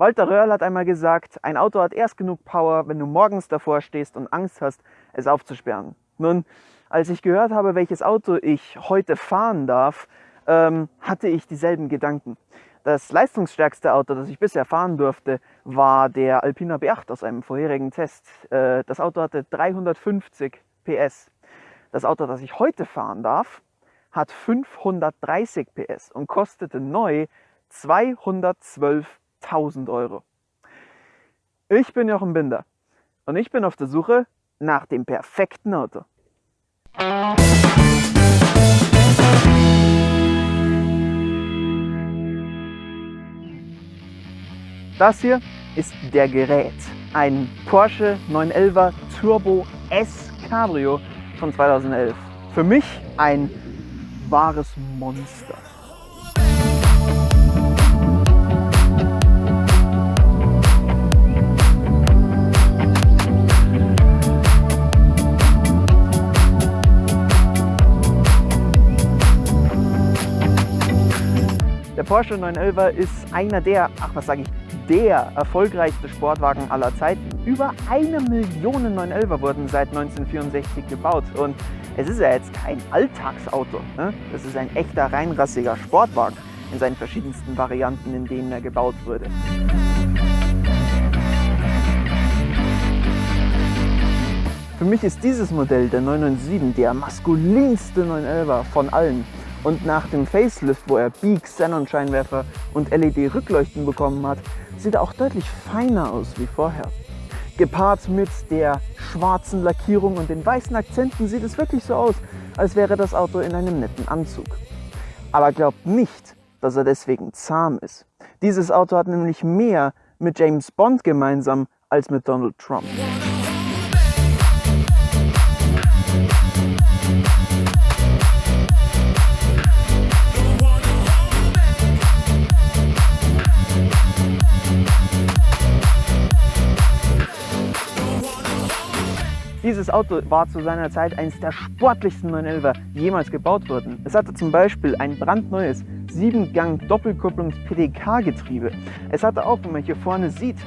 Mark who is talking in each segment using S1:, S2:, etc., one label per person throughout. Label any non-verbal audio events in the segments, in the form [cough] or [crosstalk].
S1: Walter Röhrl hat einmal gesagt, ein Auto hat erst genug Power, wenn du morgens davor stehst und Angst hast, es aufzusperren. Nun, als ich gehört habe, welches Auto ich heute fahren darf, ähm, hatte ich dieselben Gedanken. Das leistungsstärkste Auto, das ich bisher fahren durfte, war der Alpina B8 aus einem vorherigen Test. Äh, das Auto hatte 350 PS. Das Auto, das ich heute fahren darf, hat 530 PS und kostete neu 212.000 Euro. Ich bin Jochen Binder und ich bin auf der Suche nach dem perfekten Auto. Das hier ist der Gerät. Ein Porsche 911 Turbo S Cabrio von 2011. Für mich ein wahres Monster. Der Porsche 911 ist einer der, ach was sage ich, der erfolgreichste Sportwagen aller Zeiten. Über eine Million 911er wurden seit 1964 gebaut und es ist ja jetzt kein Alltagsauto. Ne? Das ist ein echter reinrassiger Sportwagen in seinen verschiedensten Varianten, in denen er gebaut wurde. Für mich ist dieses Modell, der 997, der maskulinste 911er von allen. Und nach dem Facelift, wo er Beak, Xenon-Scheinwerfer und LED-Rückleuchten bekommen hat, sieht er auch deutlich feiner aus wie vorher. Gepaart mit der schwarzen Lackierung und den weißen Akzenten sieht es wirklich so aus, als wäre das Auto in einem netten Anzug. Aber glaubt nicht, dass er deswegen zahm ist. Dieses Auto hat nämlich mehr mit James Bond gemeinsam als mit Donald Trump. Dieses Auto war zu seiner Zeit eines der sportlichsten 911er jemals gebaut worden. Es hatte zum Beispiel ein brandneues 7-Gang-Doppelkupplungs-PDK-Getriebe. Es hatte auch, wie man hier vorne sieht,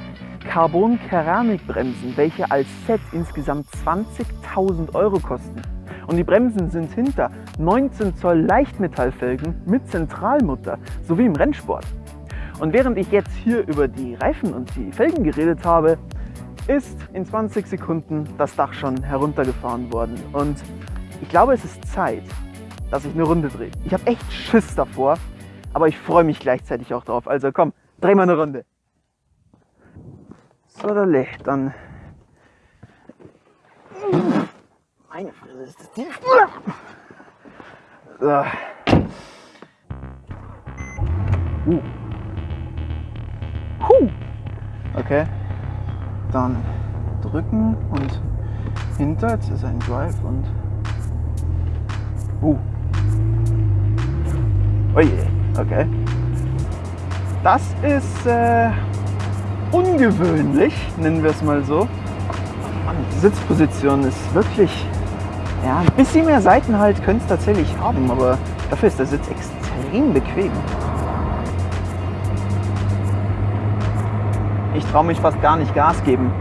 S1: Carbon-Keramikbremsen, welche als Set insgesamt 20.000 Euro kosten. Und die Bremsen sind hinter 19 Zoll Leichtmetallfelgen mit Zentralmutter, sowie im Rennsport. Und während ich jetzt hier über die Reifen und die Felgen geredet habe, ist in 20 Sekunden das Dach schon heruntergefahren worden. Und ich glaube, es ist Zeit, dass ich eine Runde drehe. Ich habe echt Schiss davor, aber ich freue mich gleichzeitig auch drauf. Also komm, dreh mal eine Runde. So, dann... Meine Fresse, ist das tief. So. Uh. Huh. Okay dann drücken und hinter, jetzt ist ein Drive und uh. Oje, okay. Das ist äh, ungewöhnlich, nennen wir es mal so. die Sitzposition ist wirklich, ja, ein bisschen mehr Seitenhalt könnte es tatsächlich haben, aber dafür ist der Sitz extrem bequem. Ich traue mich fast gar nicht Gas geben,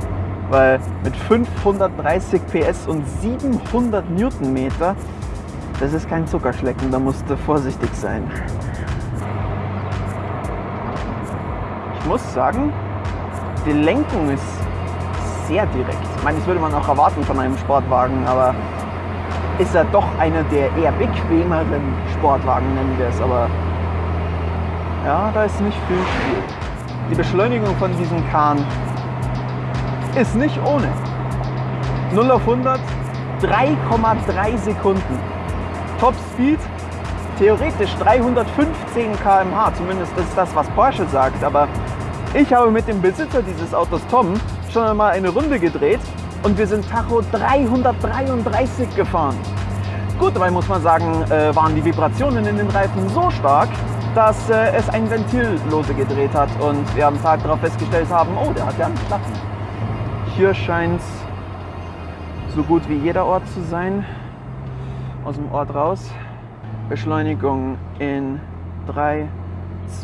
S1: weil mit 530 PS und 700 Newtonmeter, das ist kein Zuckerschlecken, da musst du vorsichtig sein. Ich muss sagen, die Lenkung ist sehr direkt. Ich meine, das würde man auch erwarten von einem Sportwagen, aber ist er doch einer der eher bequemeren Sportwagen, nennen wir es. Aber ja, da ist nicht viel Spiel. Die Beschleunigung von diesem Kahn ist nicht ohne. 0 auf 100, 3,3 Sekunden. Top Speed, theoretisch 315 km/h, zumindest ist das, was Porsche sagt. Aber ich habe mit dem Besitzer dieses Autos, Tom, schon einmal eine Runde gedreht und wir sind Tacho 333 gefahren. Gut, dabei muss man sagen, äh, waren die Vibrationen in den Reifen so stark, dass äh, es ein Ventil lose gedreht hat und wir am Tag darauf festgestellt haben, oh, der hat ja einen Platten. Hier scheint es so gut wie jeder Ort zu sein, aus dem Ort raus. Beschleunigung in 3,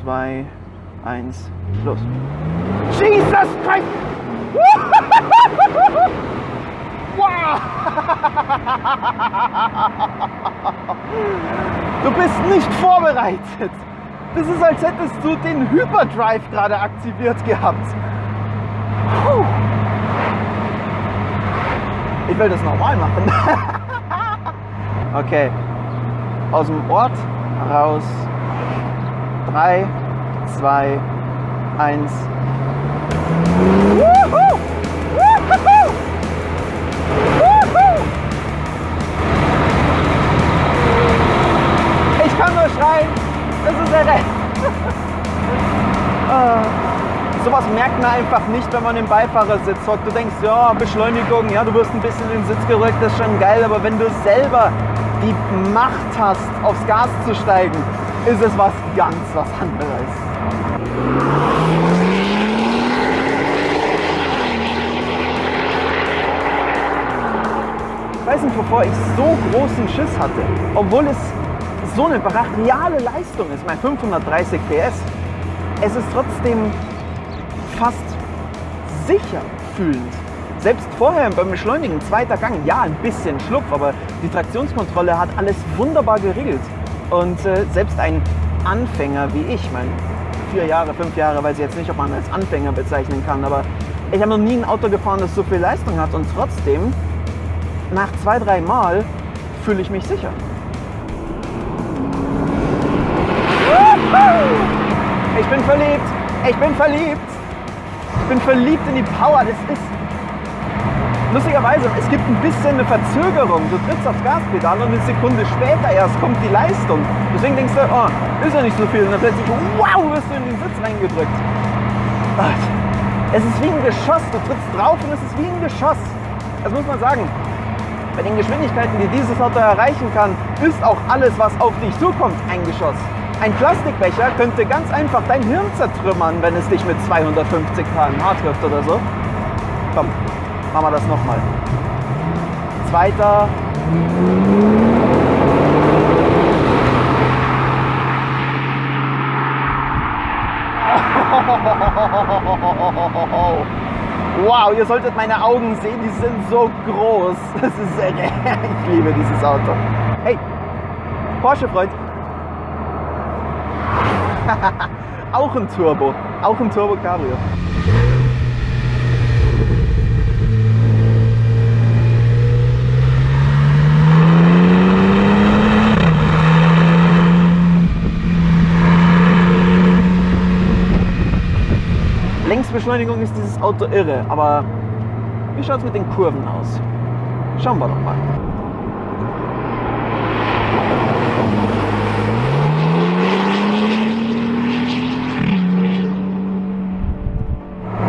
S1: 2, eins, los. Jesus Christ! [laughs] Wow! [laughs] Du bist nicht vorbereitet. Das ist, als hättest du den Hyperdrive gerade aktiviert gehabt. Puh. Ich will das normal machen. [laughs] okay. Aus dem Ort raus. 3, 2, 1. Irre. Ah. [laughs] Sowas merkt man einfach nicht, wenn man im Beifahrersitz hockt. Du denkst, ja, Beschleunigung, ja, du wirst ein bisschen in den Sitz gerückt, das ist schon geil, aber wenn du selber die Macht hast, aufs Gas zu steigen, ist es was ganz was anderes. Ich weiß nicht, wovor ich so großen Schiss hatte, obwohl es so eine brachiale Leistung ist, mein 530 PS. Es ist trotzdem fast sicher fühlend. Selbst vorher beim Beschleunigen, zweiter Gang, ja, ein bisschen Schlupf, aber die Traktionskontrolle hat alles wunderbar geregelt. Und äh, selbst ein Anfänger wie ich, mein vier Jahre, fünf Jahre, weiß ich jetzt nicht, ob man als Anfänger bezeichnen kann, aber ich habe noch nie ein Auto gefahren, das so viel Leistung hat und trotzdem, nach zwei, drei Mal fühle ich mich sicher. Bin verliebt, ich bin verliebt, ich bin verliebt in die Power, das ist Lustigerweise, es gibt ein bisschen eine Verzögerung. Du trittst aufs Gaspedal und eine Sekunde später erst kommt die Leistung. Deswegen denkst du, oh, ist ja nicht so viel. Und dann plötzlich, wow, wirst du in den Sitz reingedrückt. Es ist wie ein Geschoss. Du trittst drauf und es ist wie ein Geschoss. Das muss man sagen. Bei den Geschwindigkeiten, die dieses Auto erreichen kann, ist auch alles, was auf dich zukommt, ein Geschoss. Ein Plastikbecher könnte ganz einfach dein Hirn zertrümmern, wenn es dich mit 250 km/h trifft oder so. Komm, machen wir das nochmal. Zweiter. Wow, ihr solltet meine Augen sehen, die sind so groß. [laughs] Das ist ich liebe dieses Auto. Hey, Porsche-Freund. [laughs] auch ein Turbo, auch ein Turbo Cabrio. Längsbeschleunigung ist dieses Auto irre, aber wie schaut es mit den Kurven aus? Schauen wir doch mal.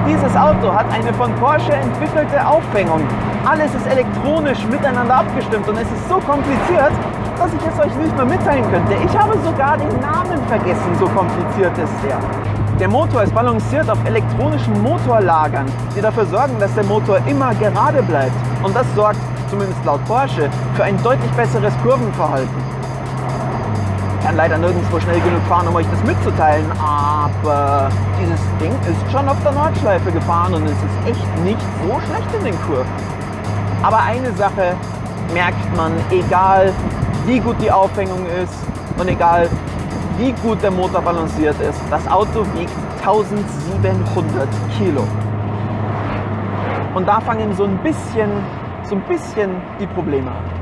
S1: Dieses Auto hat eine von Porsche entwickelte Aufhängung. Alles ist elektronisch miteinander abgestimmt und es ist so kompliziert, dass ich es euch nicht mehr mitteilen könnte. Ich habe sogar den Namen vergessen, so kompliziert ist er. Der Motor ist balanciert auf elektronischen Motorlagern, die dafür sorgen, dass der Motor immer gerade bleibt. Und das sorgt, zumindest laut Porsche, für ein deutlich besseres Kurvenverhalten. Kann leider nirgendwo schnell genug fahren, um euch das mitzuteilen, aber dieses Ding ist schon auf der Nordschleife gefahren und es ist echt nicht so schlecht in den Kurven. Aber eine Sache merkt man, egal wie gut die Aufhängung ist und egal wie gut der Motor balanciert ist. Das Auto wiegt 1700 Kilo. Und da fangen so ein bisschen, so ein bisschen die Probleme an.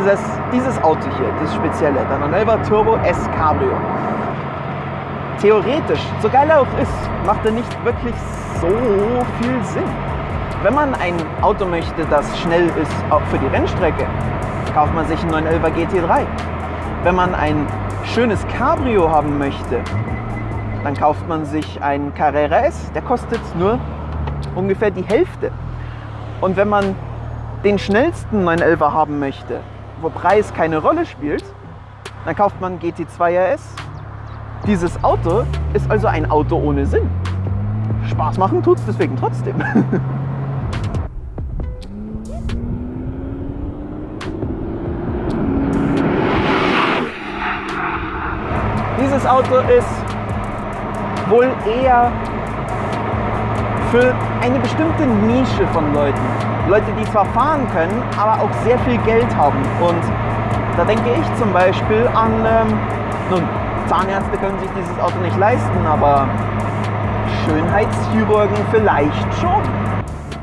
S1: Dieses, dieses Auto hier, das spezielle, der 911 Turbo S Cabrio. Theoretisch, so geil er auch ist, macht er nicht wirklich so viel Sinn. Wenn man ein Auto möchte, das schnell ist, auch für die Rennstrecke, kauft man sich einen 911 GT3. Wenn man ein schönes Cabrio haben möchte, dann kauft man sich einen Carrera S, der kostet nur ungefähr die Hälfte. Und wenn man den schnellsten 911 haben möchte, wo Preis keine Rolle spielt, dann kauft man GT2 RS. Dieses Auto ist also ein Auto ohne Sinn. Spaß machen tut es deswegen trotzdem. [laughs] Dieses Auto ist wohl eher für eine bestimmte Nische von Leuten Leute, die zwar fahren können, aber auch sehr viel Geld haben. Und da denke ich zum Beispiel an, ähm, nun, Zahnärzte können sich dieses Auto nicht leisten, aber Schönheitschirurgen vielleicht schon.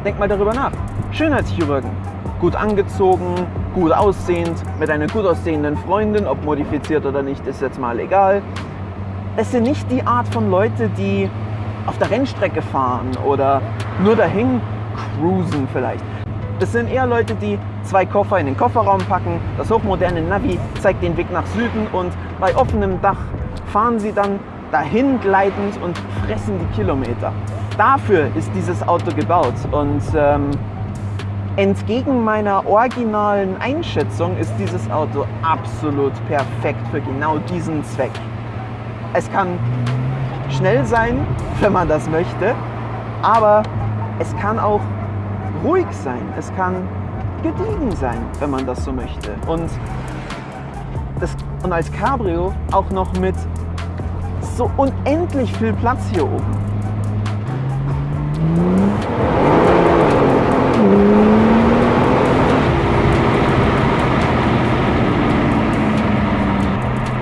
S1: Denk mal darüber nach. Schönheitschirurgen, gut angezogen, gut aussehend, mit einer gut aussehenden Freundin, ob modifiziert oder nicht, ist jetzt mal egal. Es sind nicht die Art von Leute, die auf der Rennstrecke fahren oder nur dahin cruisen vielleicht. Das sind eher Leute, die zwei Koffer in den Kofferraum packen, das hochmoderne Navi zeigt den Weg nach Süden und bei offenem Dach fahren sie dann dahin gleitend und fressen die Kilometer. Dafür ist dieses Auto gebaut und ähm, entgegen meiner originalen Einschätzung ist dieses Auto absolut perfekt für genau diesen Zweck. Es kann schnell sein, wenn man das möchte, aber es kann auch ruhig sein. Es kann gediegen sein, wenn man das so möchte. Und, das, und als Cabrio auch noch mit so unendlich viel Platz hier oben.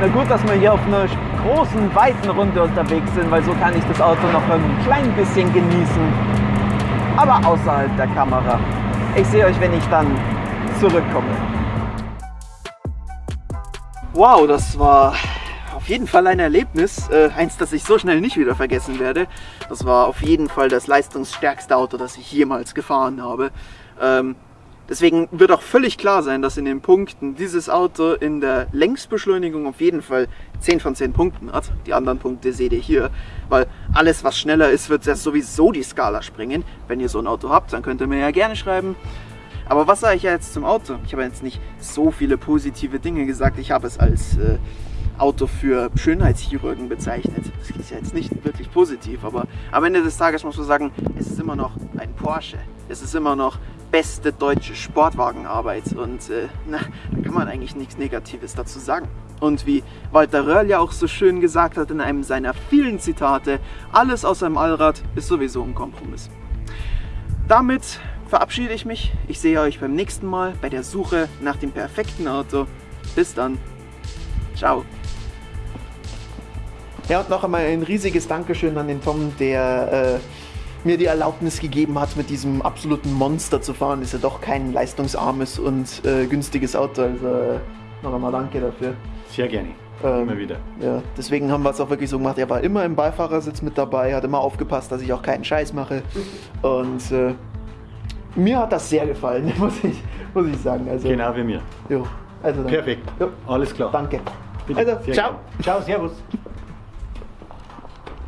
S1: Na gut, dass wir hier auf einer großen, weiten Runde unterwegs sind, weil so kann ich das Auto noch ein klein bisschen genießen. Aber außerhalb der Kamera. Ich sehe euch, wenn ich dann zurückkomme. Wow, das war auf jeden Fall ein Erlebnis. Äh, eins, das ich so schnell nicht wieder vergessen werde. Das war auf jeden Fall das leistungsstärkste Auto, das ich jemals gefahren habe. Ähm, Deswegen wird auch völlig klar sein, dass in den Punkten dieses Auto in der Längsbeschleunigung auf jeden Fall 10 von 10 Punkten hat. Die anderen Punkte seht ihr hier, weil alles was schneller ist, wird ja sowieso die Skala springen. Wenn ihr so ein Auto habt, dann könnt ihr mir ja gerne schreiben. Aber was sage ich jetzt zum Auto? Ich habe jetzt nicht so viele positive Dinge gesagt. Ich habe es als äh, Auto für Schönheitschirurgen bezeichnet. Das ist ja jetzt nicht wirklich positiv, aber am Ende des Tages muss man sagen, es ist immer noch ein Porsche. Es ist immer noch beste deutsche Sportwagenarbeit und äh, na, da kann man eigentlich nichts Negatives dazu sagen. Und wie Walter Röhrl ja auch so schön gesagt hat in einem seiner vielen Zitate, alles aus einem Allrad ist sowieso ein Kompromiss. Damit verabschiede ich mich. Ich sehe euch beim nächsten Mal bei der Suche nach dem perfekten Auto. Bis dann. Ciao. Ja, und noch einmal ein riesiges Dankeschön an den Tom, der äh, mir die Erlaubnis gegeben hat, mit diesem absoluten Monster zu fahren. Ist ja doch kein leistungsarmes und äh, günstiges Auto. Also äh, noch einmal danke dafür.
S2: Sehr gerne.
S1: Ähm,
S2: Immer wieder.
S1: Ja, deswegen haben wir es auch wirklich so gemacht. Er war immer im Beifahrersitz mit dabei, hat immer aufgepasst, dass ich auch keinen Scheiß mache. Und äh, mir hat das sehr gefallen, [laughs] muss ich, muss ich sagen. Also,
S2: Genau wie mir.
S1: Jo, also dann,
S2: Perfekt.
S1: Jo,
S2: Alles klar.
S1: danke.
S2: Bitte.
S1: Also, ciao.
S2: gerne. Ciao, servus.